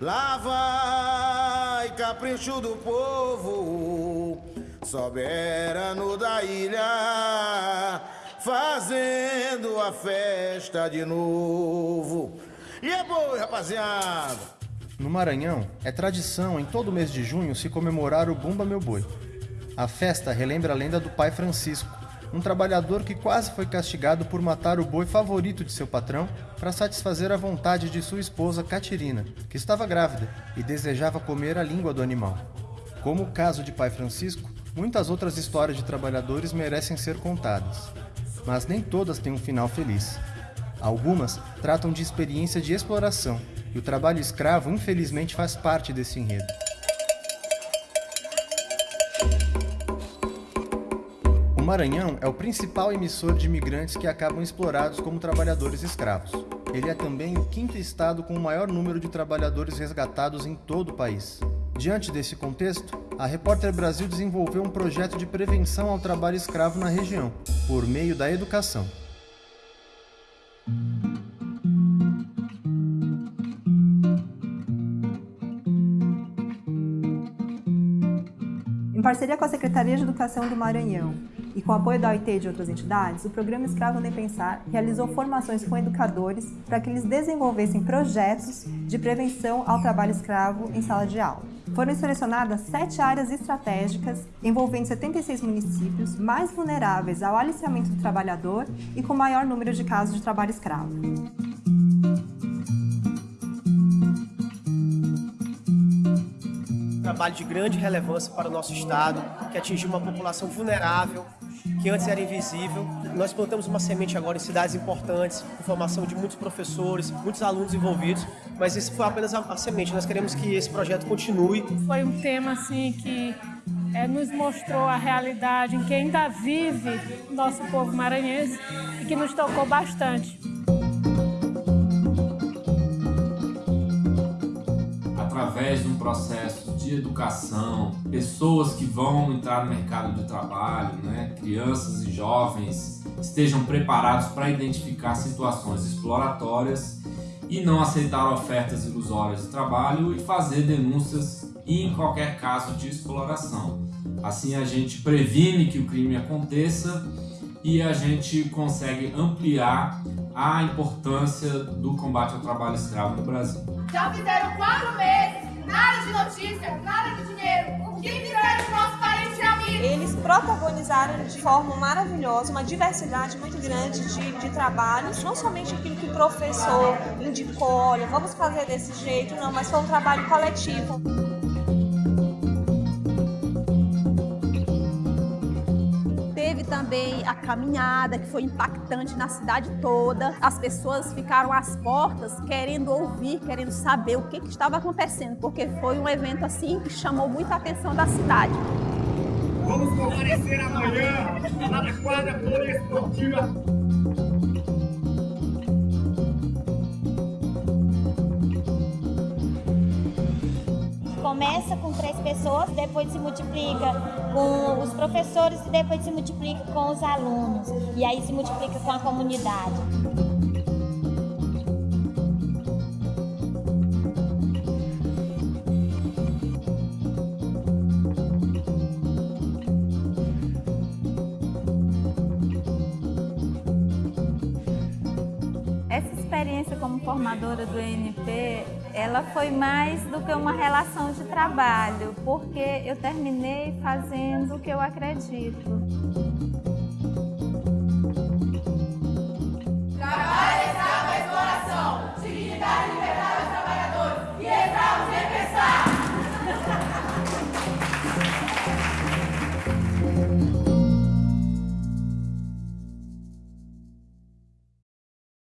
Lá vai capricho do povo, soberano da ilha, fazendo a festa de novo. E é boi, rapaziada! No Maranhão, é tradição em todo mês de junho se comemorar o Bumba Meu Boi. A festa relembra a lenda do pai Francisco, um trabalhador que quase foi castigado por matar o boi favorito de seu patrão para satisfazer a vontade de sua esposa Catirina, que estava grávida e desejava comer a língua do animal. Como o caso de Pai Francisco, muitas outras histórias de trabalhadores merecem ser contadas, mas nem todas têm um final feliz. Algumas tratam de experiência de exploração, e o trabalho escravo infelizmente faz parte desse enredo. Maranhão é o principal emissor de imigrantes que acabam explorados como trabalhadores escravos. Ele é também o quinto estado com o maior número de trabalhadores resgatados em todo o país. Diante desse contexto, a Repórter Brasil desenvolveu um projeto de prevenção ao trabalho escravo na região, por meio da educação. Em parceria com a Secretaria de Educação do Maranhão e com apoio da OIT e de outras entidades, o programa Escravo Nem Pensar realizou formações com educadores para que eles desenvolvessem projetos de prevenção ao trabalho escravo em sala de aula. Foram selecionadas sete áreas estratégicas envolvendo 76 municípios mais vulneráveis ao aliciamento do trabalhador e com maior número de casos de trabalho escravo. Trabalho de grande relevância para o nosso Estado, que atingiu uma população vulnerável, que antes era invisível. Nós plantamos uma semente agora em cidades importantes, com formação de muitos professores, muitos alunos envolvidos, mas isso foi apenas a, a semente. Nós queremos que esse projeto continue. Foi um tema assim que é, nos mostrou a realidade em que ainda vive nosso povo maranhense e que nos tocou bastante. Através de um processo de educação, pessoas que vão entrar no mercado de trabalho, né? crianças e jovens estejam preparados para identificar situações exploratórias e não aceitar ofertas ilusórias de trabalho e fazer denúncias em qualquer caso de exploração. Assim a gente previne que o crime aconteça e a gente consegue ampliar a importância do combate ao trabalho escravo no Brasil. Já fizeram quatro meses nada de notícia, nada de dinheiro. O que fizeram com nosso parente e amigo? Eles protagonizaram de forma maravilhosa uma diversidade muito grande de, de trabalhos, não somente aquilo que o professor indicou, olha, vamos fazer desse jeito, não, mas foi um trabalho coletivo. Também a caminhada, que foi impactante na cidade toda. As pessoas ficaram às portas querendo ouvir, querendo saber o que, que estava acontecendo, porque foi um evento assim que chamou muita atenção da cidade. Vamos comparecer amanhã na quadra poliesportiva começa com três pessoas, depois se multiplica com os professores e depois se multiplica com os alunos. E aí se multiplica com a comunidade. Como formadora do ENP ela foi mais do que uma relação de trabalho, porque eu terminei fazendo o que eu acredito.